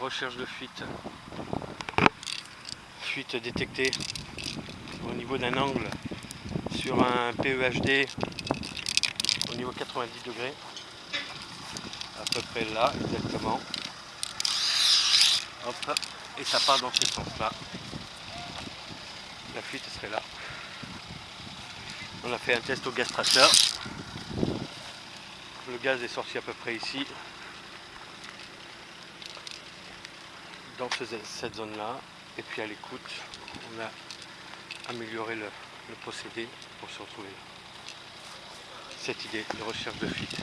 Recherche de fuite. Fuite détectée au niveau d'un angle sur un PEHD au niveau 90 degrés. À peu près là, exactement. Hop, et ça part dans ce sens-là. La fuite serait là. On a fait un test au gaz traceur. Le gaz est sorti à peu près ici. Dans cette zone-là. Et puis à l'écoute, on a amélioré le, procédé pour se retrouver. Cette idée de recherche de fuite.